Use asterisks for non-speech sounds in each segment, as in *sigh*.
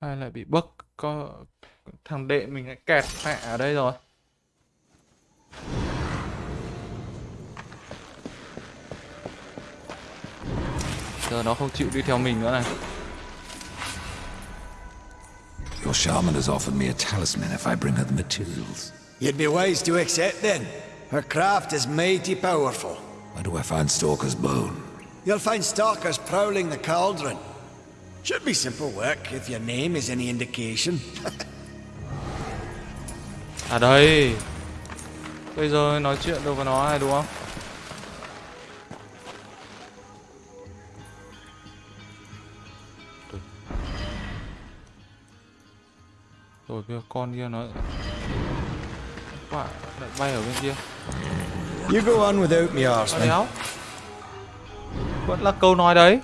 Hay lại bị bug có thằng đệ mình lại kẹt mẹ ở đây rồi. Giờ nó không chịu đi theo mình nữa này. Your shaman has offered me a talisman if I bring her the materials. You'd be wise to accept then. Her craft is mighty powerful. Where do I find Stalker's bone? You'll find stalkers prowling the cauldron. Should be simple work if your name is any indication. *laughs* À đây. Bây giờ nói chuyện được với nó này đúng không? Rồi bây giờ con kia nó Quả lại bay ở bên kia You go on without me, đéo Vẫn là câu nói đấy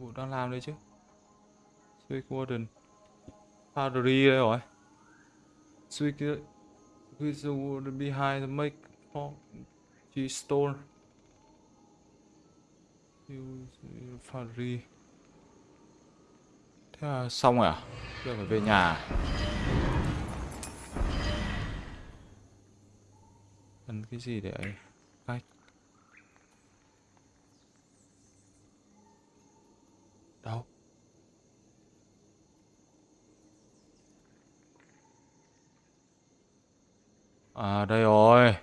Vụ đang làm đấy chứ? Swick Warden Foundry đây rồi Swick Swick warden behind the make for G store. Use Foundry Thế là xong rồi à? Giờ phải về nhà à? ăn Cần cái gì để ấy? Cách Đâu? À đây rồi.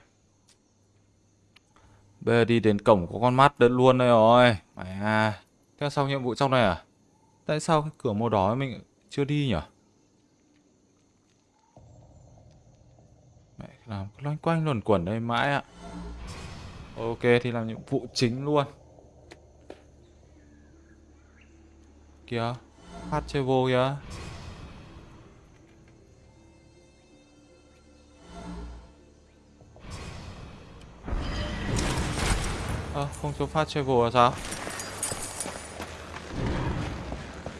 Bây giờ đi đến cổng có con mắt đơn luôn đây rồi. Mày à. Thế xong nhiệm vụ trong này à? Tại sao cái cửa màu đỏ mình chưa đi nhỉ? Mẹ làm cứ loanh quanh luẩn quẩn đây mãi ạ. Ok thì làm nhiệm vụ chính luôn. Kìa, Hát chơi vô kìa. Ơ, không cho phát travel là sao?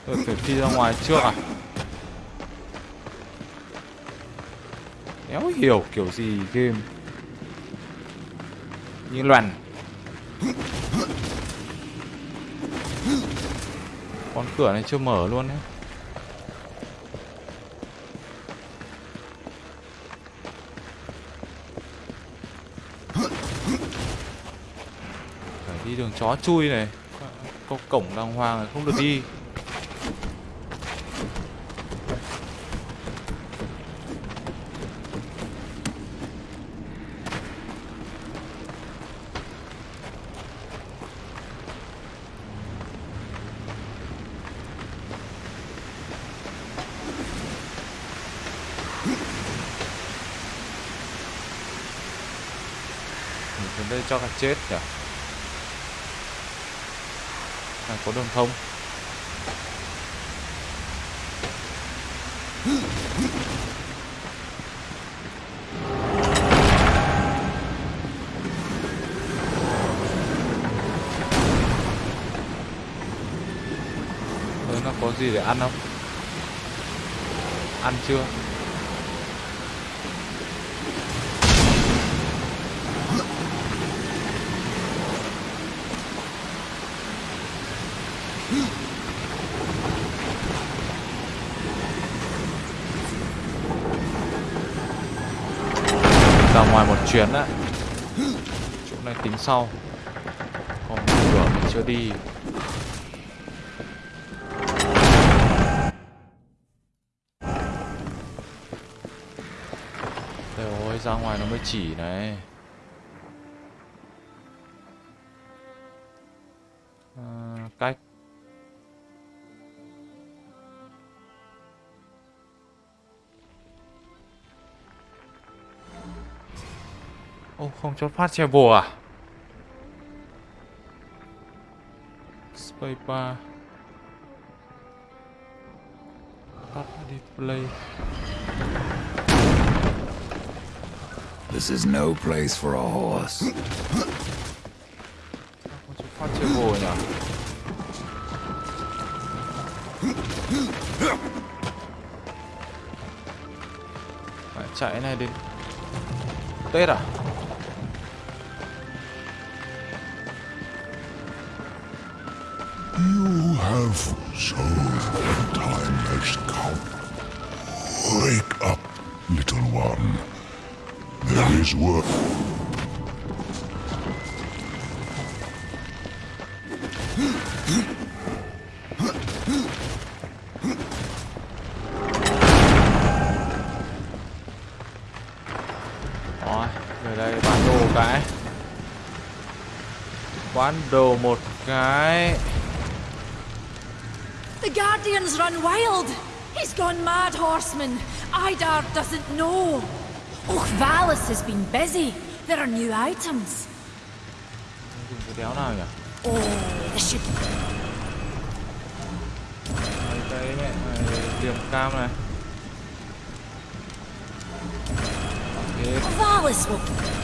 Tôi phải phi ra ngoài trước à? Đéo hiểu kiểu gì game Như loàn Con cửa này chưa mở luôn đấy đường chó chui này. Có cổng đàng hoàng này, không được đi. Đây cho cả chết nhỉ? À có đường thông nó có gì để ăn không? Ăn chưa? Ra ngoài một chuyến á. Chỗ này tính sau. Còn cửa mình chưa đi. Trời ơi, ra ngoài nó mới chỉ này. Không cho phát travel à? Spacebar. Phát display This is no place for a horse. Có chút phát vô nhỉ Phải chạy này đến Tết à You have so little time has come. Wake up, little one. There is work. Rồi, về đây bán đồ cái Bán đồ một cái The Guardians run wild! He's gone mad, horseman! Idar doesn't know! Och, Valis has been busy. There are new items. Dùng cái đéo nào nhỉ Oh, this should... Mấy cái mẹ này, cam này will...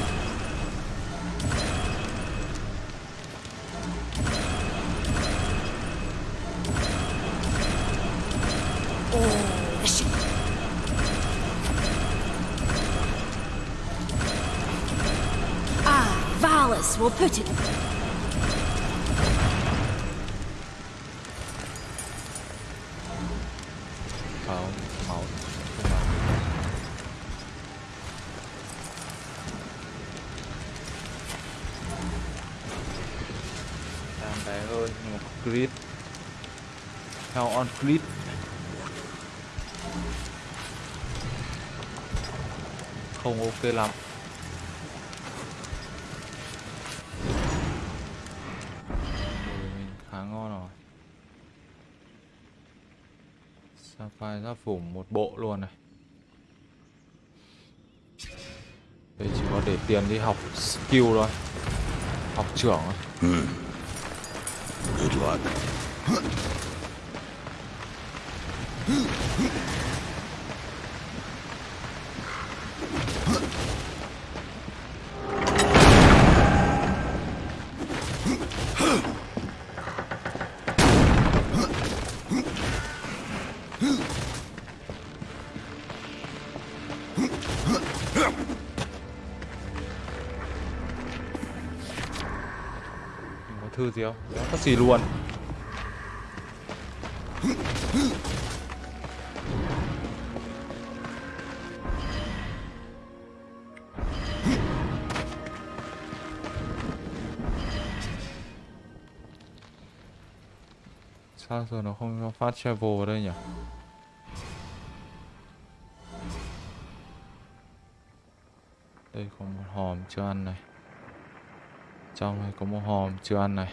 Valis will put it... không, máu không bé hơn nhưng mà crit Hell on crit Không ok lắm. Sapphire giáp phủ một bộ luôn này? Đây chỉ có để tiền đi học skill thôi. Học trưởng thôi. Ừ. Good luck. Thư gì không? Có gì luôn Sao giờ nó không cho phát travel ở đây nhỉ? Đây có một hòm chưa ăn này trong này có một hòm chưa ăn này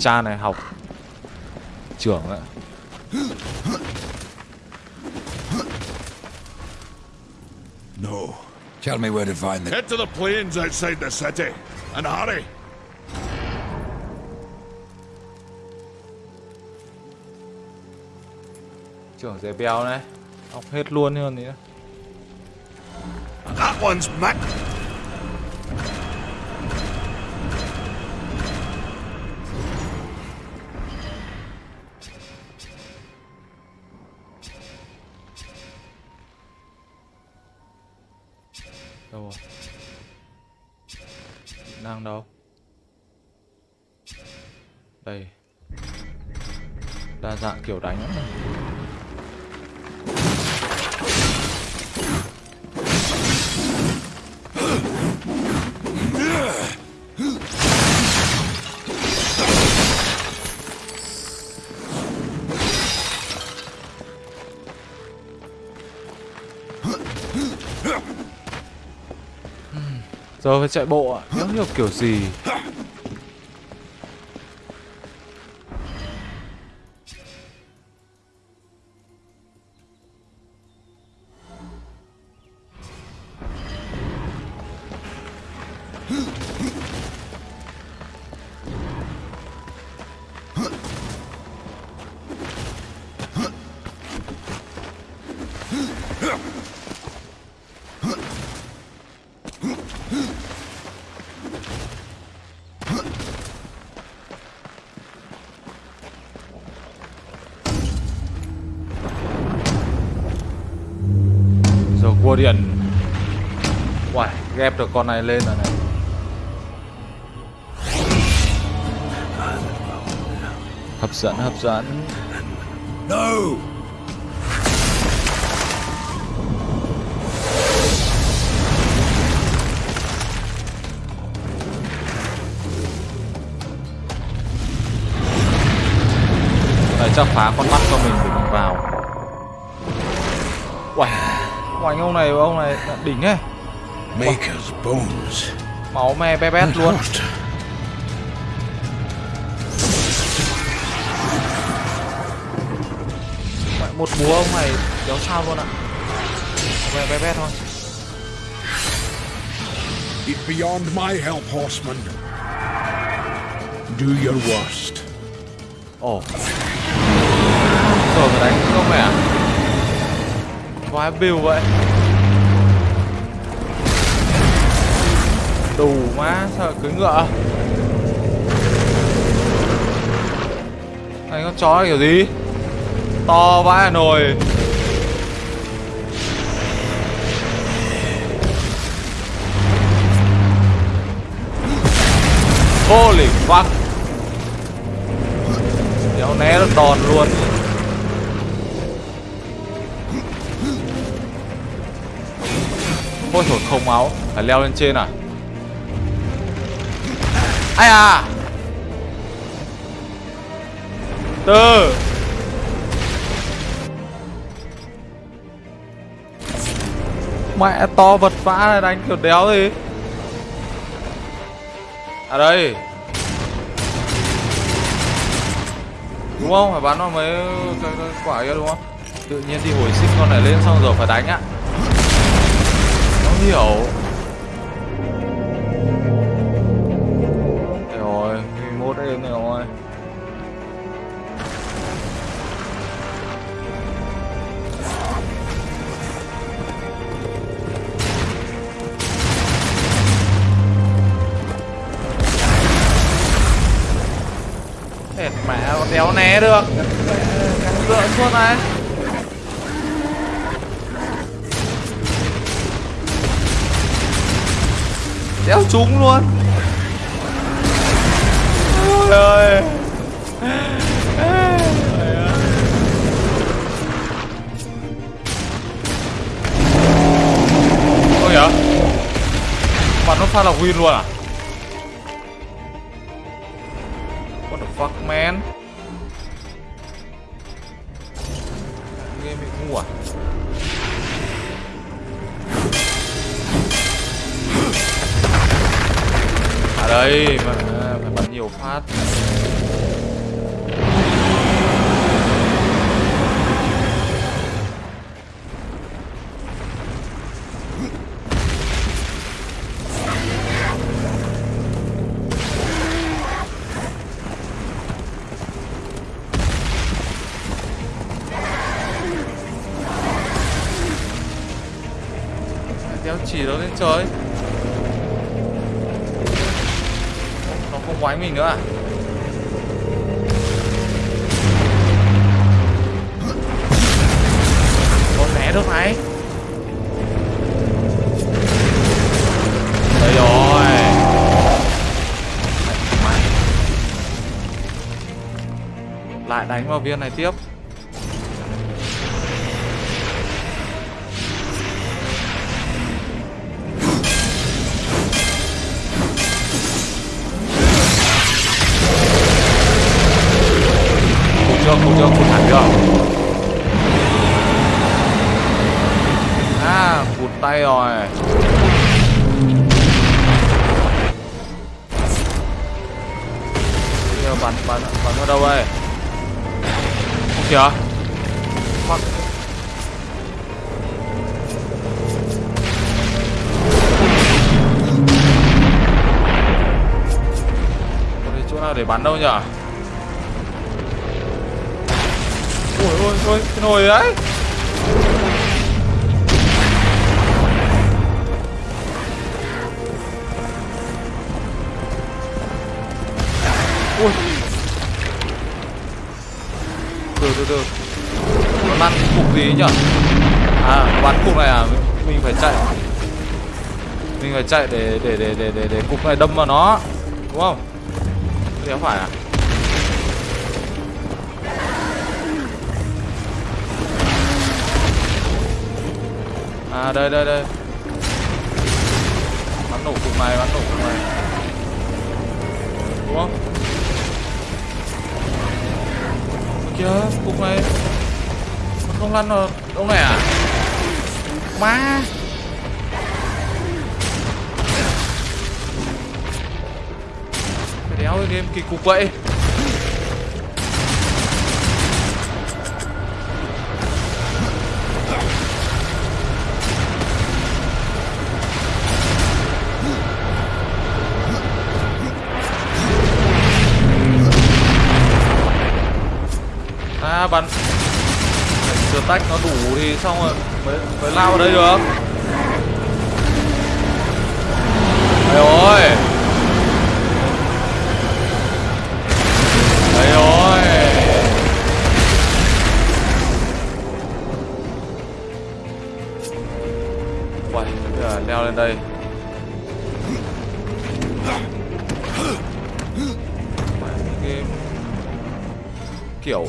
cha này học trưởng ạ No. Tell me where to find the... Head to the plains outside the city. And hurry. Trưởng dễ béo này. Học hết luôn hơn nữa. That one's Mick. đâu rồi? Kỹ năng đâu? Đây. Đa dạng kiểu đánh lắm Giờ phải chạy bộ ạ, nhớ hiểu kiểu gì Hmm. Điện Uầy, ghép được con này lên rồi này. Hấp dẫn, hấp dẫn. No! Này chắc phá con mắt cho mình để mình vào Oanh ông này ông này đỉnh ấy Maker's bones. Máu me bé bét luôn. Mẹ, Một búa ông này đéo sao luôn ạ me bé bét thôi It beyond my help, horseman. Do your worst. Ồ Rồi phải đánh không mẹ Quá bill vậy. Đủ má sao cưới ngựa? Anh con chó này kiểu gì? To vãi Hà Nội Holy fuck. Đéo né được đòn luôn. Ôi trời không máu Phải leo lên trên à? Ai à? Từ Mẹ to vật vã này đánh kiểu đéo gì? À đây. Đúng không? Phải bắn vào mấy cái, quả kia đúng không? Tự nhiên đi hồi sinh con này lên xong rồi phải đánh á hiểu. Đây rồi, 21 em này rồi. Hệt mẹ con đéo né được. Cắn lượn suốt này. Đéo trúng luôn. Ôi ơi. Ôi vậy bạn nó phát là win luôn à? What the fuck, man? Đây mà phải bắn nhiều phát. Lại đánh vào viên này tiếp. Kìa. Fuck Có đây chỗ nào để bắn đâu nhỉ? Ôi ôi ôi, cái nồi đấy. Từ từ. Nó bắn cục gì nhỉ À bắn cục này à? Mình phải chạy. Mình phải chạy để để để để để, để cục này đâm vào nó. Đúng không? Thế phải à? À đây đây đây. Bắn nổ cục này bắn nổ cục này. Đúng không? Kìa cục này. Nó không lăn vào đâu này à? Má. Cái đéo cái game kỳ cục vậy. Sửa tách nó đủ thì xong rồi. Mới mới lao vào đây được. Đấy rồi Đấy rồi Uầy, bây giờ leo lên đây. Kiểu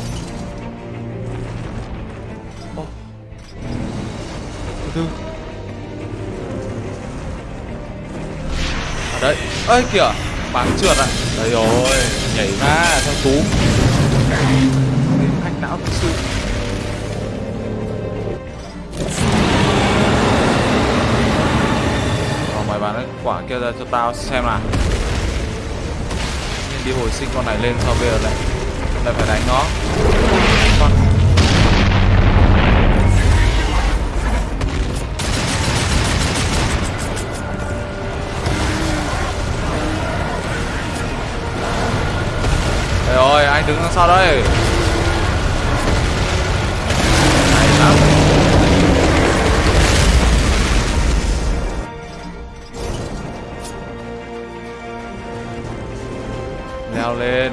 ơi kìa Bắn trượt à? Đây rồi Nhảy ra theo túm Hack não thực sự. Rồi mày bán cái quả kia ra cho tao xem nào. Đi hồi sinh con này lên sao bây giờ lại Lại phải đánh nó. Con Trời ơi, anh đứng đằng sau đây. Hay lắm Leo lên.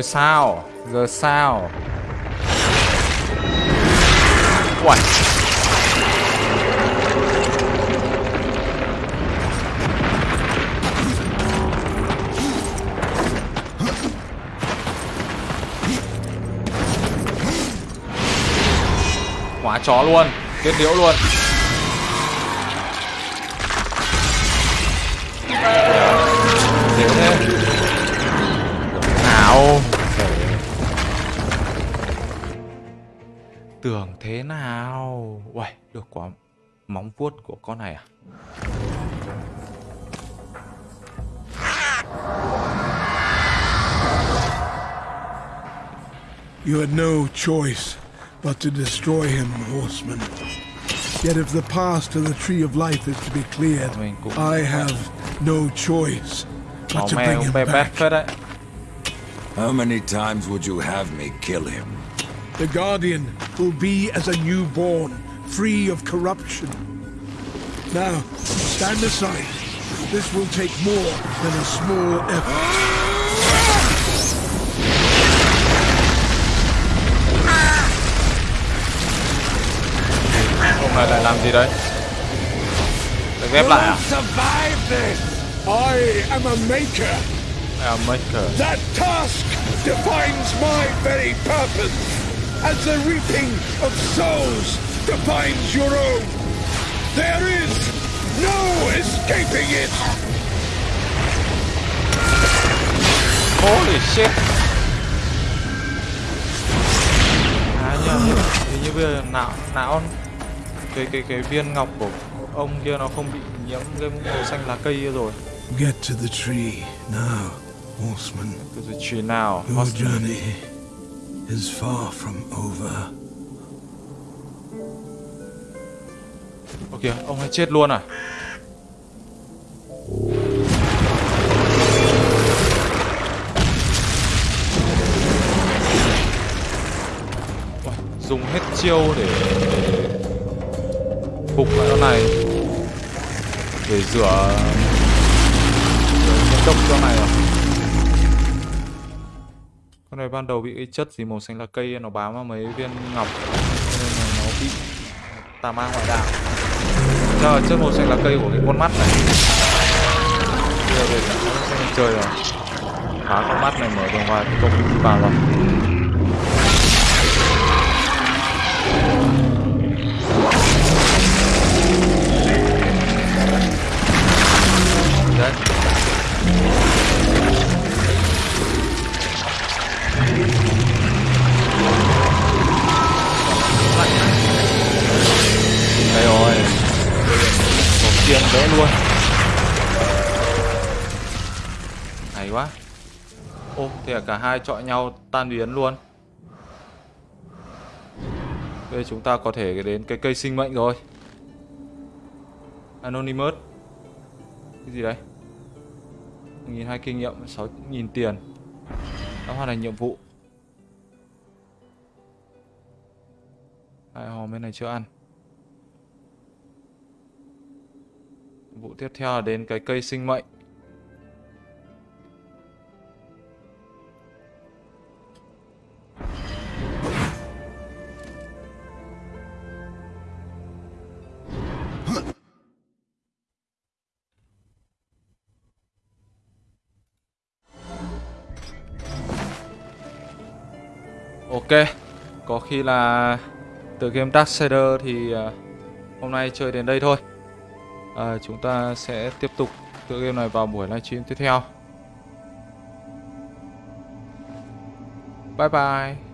Rồi sao? Giờ sao? Uầy. Quá chó luôn. Kết liễu luôn. Quá Móng vuốt của con này à You had no choice but to destroy him, horseman. Yet if the path to the Tree of Life is to be cleared, I have no choice but to bring him back. How many times would you have me kill him? The Guardian will be as a newborn, free of corruption. Now, stand aside. This will take more than a small effort. Ông này lại làm gì đấy Để ghép lại à Survive this! I am a maker. À maker That task defines my very purpose, as the reaping of souls defines your own. There is no escaping it. Holy shit À nhầm Hình như bây giờ não não cái cái cái viên ngọc của ông kia nó không bị nhiễm cái màu xanh lá cây kia rồi Get to the tree now. horseman. To the tree now. Your journey is far from over. Ok, ông ấy chết luôn à? Dùng hết chiêu để phục lại con này. Để rửa rửa nhiễm độc cho này rồi. Con này ban đầu bị chất gì màu xanh lá cây nó bám vào mấy viên ngọc tà ma ngoại đạo Trời trước chất màu xanh lá cây của cái con mắt này. Bây giờ về, nó sẽ chơi rồi. Phá con mắt này mở đường vào công vào rồi. Thì cả hai chọi nhau tan biến luôn. Đây chúng ta có thể đến cái cây sinh mệnh rồi. Anonymous. Cái gì đấy? 1.200 kinh nghiệm 6.000 tiền. Đã hoàn thành nhiệm vụ. Hai hòm bên này chưa ăn? Vụ tiếp theo là đến cái cây sinh mệnh. Ok Có khi là Từ game Dark Darksider thì à, Hôm nay chơi đến đây thôi. À, Chúng ta sẽ tiếp tục Tựa game này vào buổi livestream tiếp theo. Bye bye.